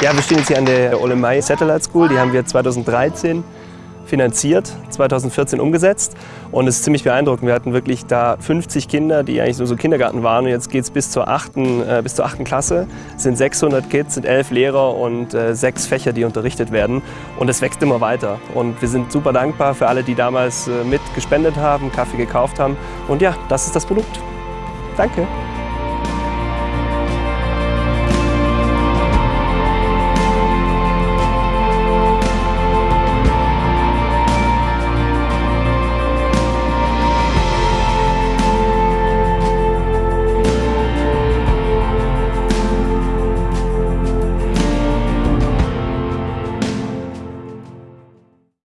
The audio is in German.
Ja, wir stehen jetzt hier an der Olemai Satellite School. Die haben wir 2013 finanziert, 2014 umgesetzt und es ist ziemlich beeindruckend. Wir hatten wirklich da 50 Kinder, die eigentlich nur so Kindergarten waren und jetzt geht es bis, zur achten, äh, bis zur 8. Klasse. Es sind 600 Kids, sind elf Lehrer und äh, sechs Fächer, die unterrichtet werden und es wächst immer weiter. Und wir sind super dankbar für alle, die damals äh, mit gespendet haben, Kaffee gekauft haben und ja, das ist das Produkt. Danke.